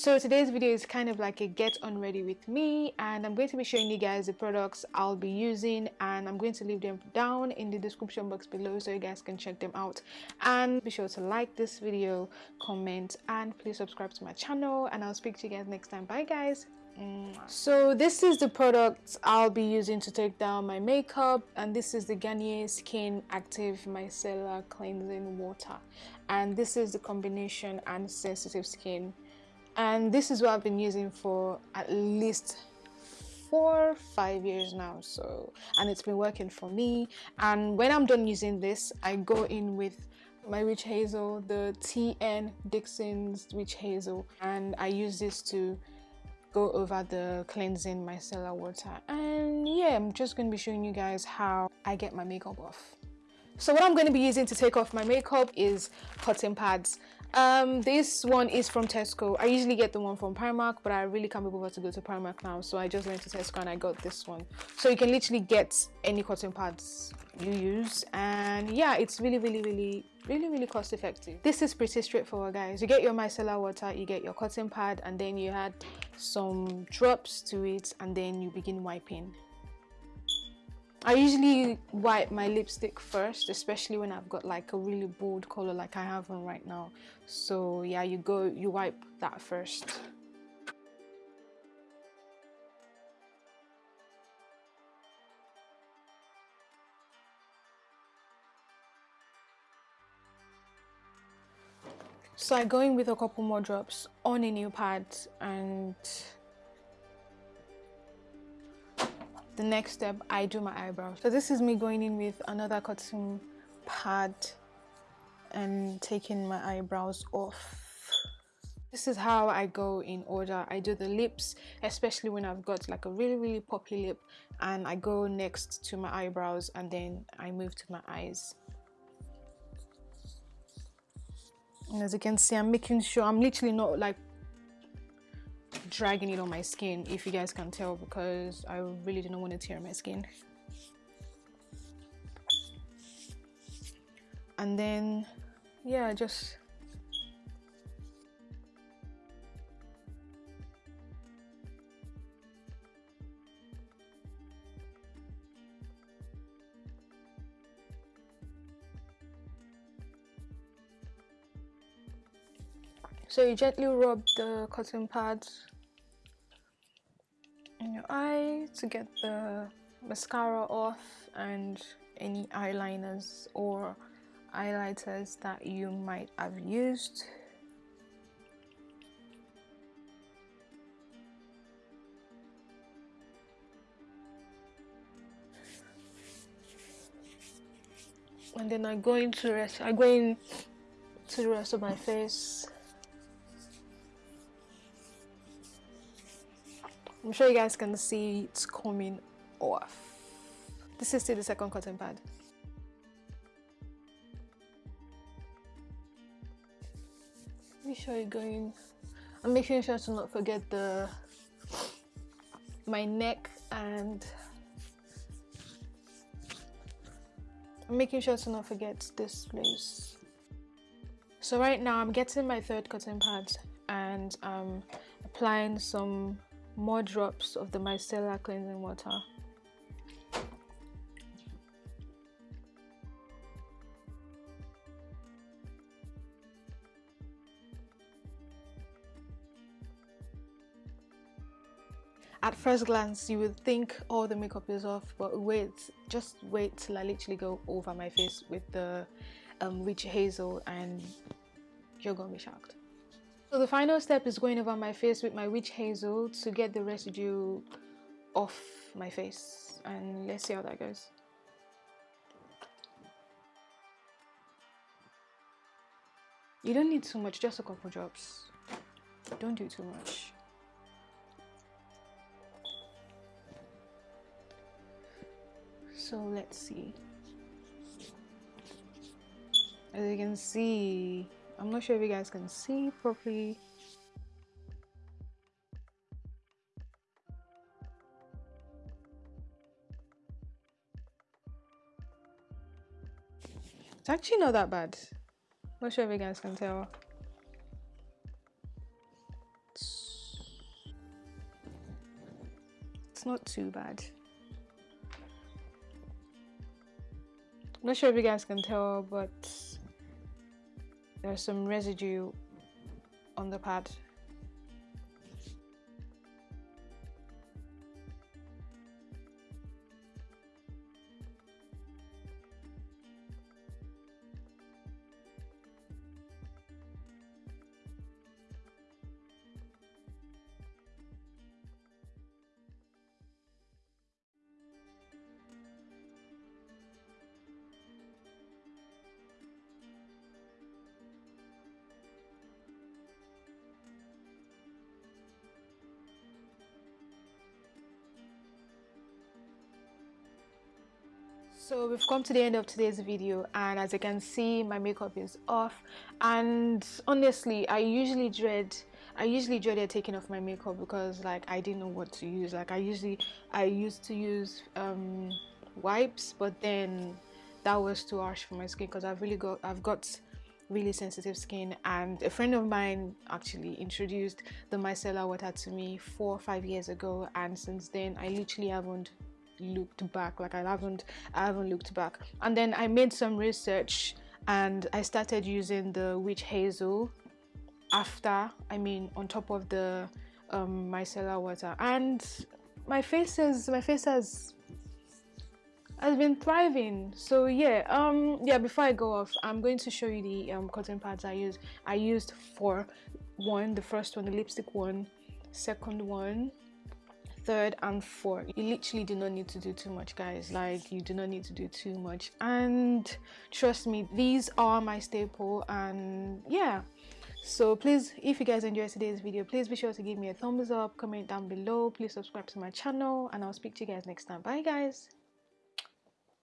so today's video is kind of like a get on ready with me and i'm going to be showing you guys the products i'll be using and i'm going to leave them down in the description box below so you guys can check them out. And be sure to like this video comment and please subscribe to my channel and i'll speak to you guys next time. Bye guys. So this is the product I'll be using to take down my makeup and this is the Garnier Skin Active Micellar Cleansing Water. And this is the combination and sensitive skin and this is what I've been using for at least four five years now so and it's been working for me. And when I'm done using this I go in with my witch hazel the TN Dixon's witch hazel and I use this to go over the cleansing micellar water. And yeah I'm just going to be showing you guys how I get my makeup off. So what I'm going to be using to take off my makeup is cotton pads um this one is from tesco. I usually get the one from primark but i really can't be bothered to go to primark now so i just went to tesco and i got this one. So you can literally get any cotton pads you use and yeah it's really really really really really cost effective. This is pretty straightforward guys. You get your micellar water you get your cotton pad and then you add some drops to it and then you begin wiping I usually wipe my lipstick first, especially when I've got like a really bold color like I have on right now. So yeah, you go, you wipe that first. So I go in with a couple more drops on a new pad and the next step I do my eyebrows. So this is me going in with another cotton pad and taking my eyebrows off. This is how I go in order. I do the lips especially when I've got like a really really poppy lip and I go next to my eyebrows and then I move to my eyes. And as you can see I'm making sure I'm literally not like dragging it on my skin if you guys can tell because I really didn't want to tear my skin. And then yeah just So you gently rub the cotton pads in your eye to get the mascara off and any eyeliners or highlighters that you might have used. And then I go into rest I go in to the rest of my face I'm sure you guys can see it's coming off. This is still the second cotton pad. Make sure you're going. I'm making sure to not forget the my neck and I'm making sure to not forget this place. So right now I'm getting my third cotton pad and I'm applying some more drops of the micellar cleansing water. At first glance, you would think all oh, the makeup is off, but wait, just wait till I literally go over my face with the um, hazel and you're gonna be shocked. So the final step is going over my face with my witch hazel to get the residue off my face and let's see how that goes. You don't need too much, just a couple drops. Don't do too much. So let's see. As you can see, i'm not sure if you guys can see properly. It's actually not that bad. Not sure if you guys can tell. It's not too bad. Not sure if you guys can tell but there's some residue on the pad so we've come to the end of today's video and as you can see my makeup is off. And honestly I usually dread I usually dreaded taking off my makeup because like I didn't know what to use. Like I usually I used to use um, wipes but then that was too harsh for my skin because I've really got I've got really sensitive skin. And a friend of mine actually introduced the micellar water to me four or five years ago and since then I literally haven't looked back like i haven't i haven't looked back. And then i made some research and i started using the witch hazel after i mean on top of the um, micellar water. And my face is my face has has been thriving. So yeah um yeah before i go off i'm going to show you the um, cotton pads i use i used for one the first one the lipstick one second one third and fourth. You literally do not need to do too much guys. Like you do not need to do too much. And trust me these are my staple and yeah. So please if you guys enjoyed today's video please be sure to give me a thumbs up comment down below. Please subscribe to my channel and i'll speak to you guys next time. Bye guys